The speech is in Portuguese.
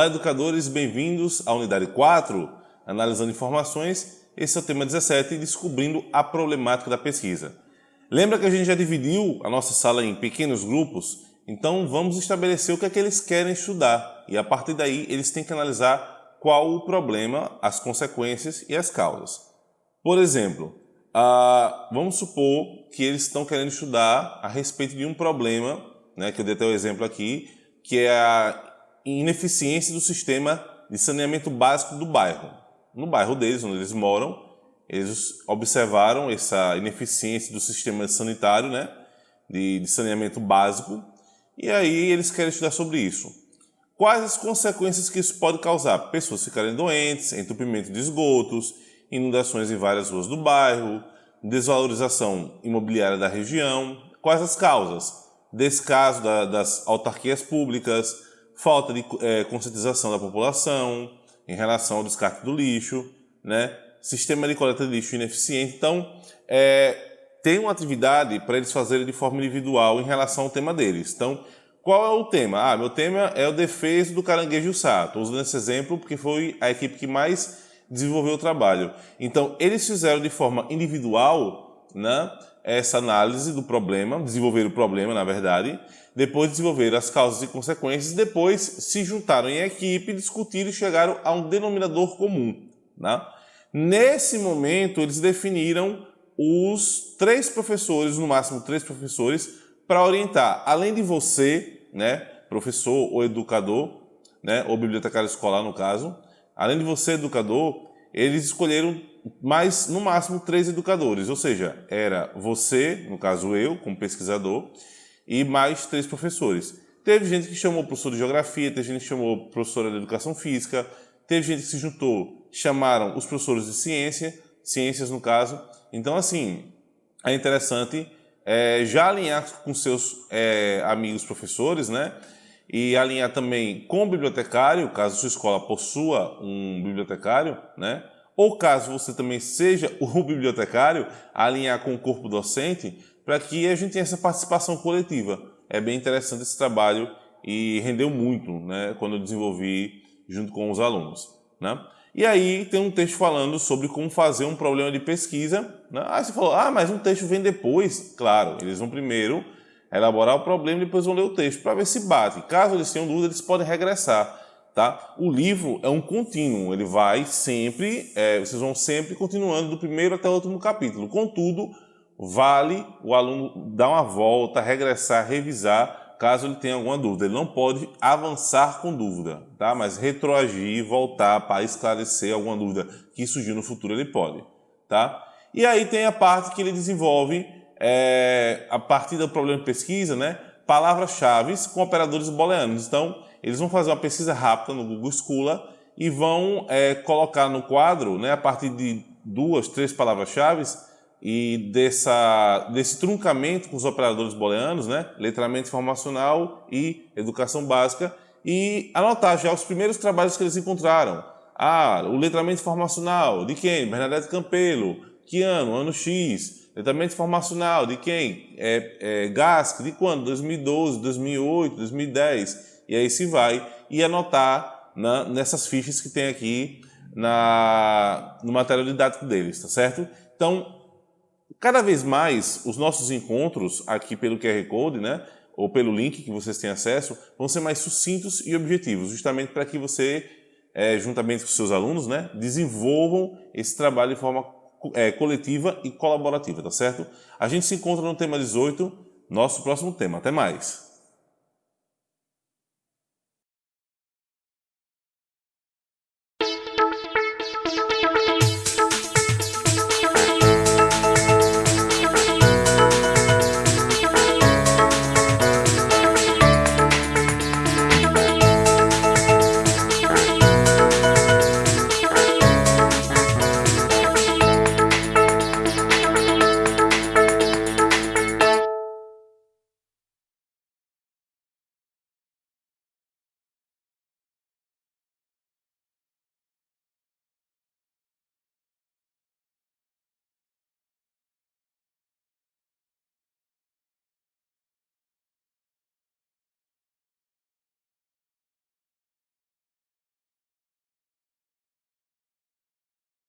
Olá, educadores, bem-vindos à unidade 4, analisando informações. Esse é o tema 17, descobrindo a problemática da pesquisa. Lembra que a gente já dividiu a nossa sala em pequenos grupos? Então vamos estabelecer o que é que eles querem estudar e a partir daí eles têm que analisar qual o problema, as consequências e as causas. Por exemplo, vamos supor que eles estão querendo estudar a respeito de um problema, né, que eu dei até o exemplo aqui, que é a ineficiência do sistema de saneamento básico do bairro. No bairro deles, onde eles moram, eles observaram essa ineficiência do sistema sanitário, né, de, de saneamento básico, e aí eles querem estudar sobre isso. Quais as consequências que isso pode causar? Pessoas ficarem doentes, entupimento de esgotos, inundações em várias ruas do bairro, desvalorização imobiliária da região. Quais as causas? Descaso da, das autarquias públicas, falta de é, conscientização da população em relação ao descarte do lixo, né? sistema de coleta de lixo ineficiente. Então, é, tem uma atividade para eles fazerem de forma individual em relação ao tema deles. Então, qual é o tema? Ah, meu tema é o defesa do caranguejo sato. Usando esse exemplo porque foi a equipe que mais desenvolveu o trabalho. Então, eles fizeram de forma individual né, essa análise do problema, desenvolveram o problema, na verdade, depois desenvolveram as causas e consequências, depois se juntaram em equipe, discutiram e chegaram a um denominador comum. Né? Nesse momento, eles definiram os três professores, no máximo três professores, para orientar, além de você, né, professor ou educador, né, ou bibliotecário escolar no caso, além de você, educador, eles escolheram mais, no máximo, três educadores, ou seja, era você, no caso eu, como pesquisador, e mais três professores. Teve gente que chamou professor de geografia, teve gente que chamou professora de educação física, teve gente que se juntou, chamaram os professores de ciência, ciências no caso. Então, assim, é interessante é, já alinhar com seus é, amigos professores, né? E alinhar também com o bibliotecário, caso sua escola possua um bibliotecário, né? Ou caso você também seja o bibliotecário, alinhar com o corpo docente, para que a gente tenha essa participação coletiva. É bem interessante esse trabalho e rendeu muito né, quando eu desenvolvi junto com os alunos. Né? E aí tem um texto falando sobre como fazer um problema de pesquisa. Né? Aí você falou, ah, mas um texto vem depois. Claro, eles vão primeiro elaborar o problema e depois vão ler o texto para ver se bate. Caso eles tenham dúvida, eles podem regressar. Tá? O livro é um contínuo, ele vai sempre, é, vocês vão sempre continuando do primeiro até o último capítulo. Contudo, vale o aluno dar uma volta, regressar, revisar, caso ele tenha alguma dúvida. Ele não pode avançar com dúvida, tá? mas retroagir, voltar para esclarecer alguma dúvida que surgiu no futuro, ele pode. Tá? E aí tem a parte que ele desenvolve, é, a partir do problema de pesquisa, né? Palavras-chave com operadores booleanos. Então, eles vão fazer uma pesquisa rápida no Google Scholar e vão é, colocar no quadro, né, a partir de duas, três palavras-chave, e dessa, desse truncamento com os operadores booleanos, né? letramento informacional e educação básica, e anotar já os primeiros trabalhos que eles encontraram. Ah, o letramento informacional, de quem? Bernadette Campelo. Que ano? Ano X. Letramento informacional, de quem? É, é, GASC, de quando? 2012, 2008, 2010. E aí se vai e anotar na, nessas fichas que tem aqui na, no material didático deles, tá certo? Então, Cada vez mais, os nossos encontros aqui pelo QR Code, né, ou pelo link que vocês têm acesso, vão ser mais sucintos e objetivos, justamente para que você, é, juntamente com seus alunos, né, desenvolvam esse trabalho de forma é, coletiva e colaborativa, tá certo? A gente se encontra no tema 18, nosso próximo tema. Até mais!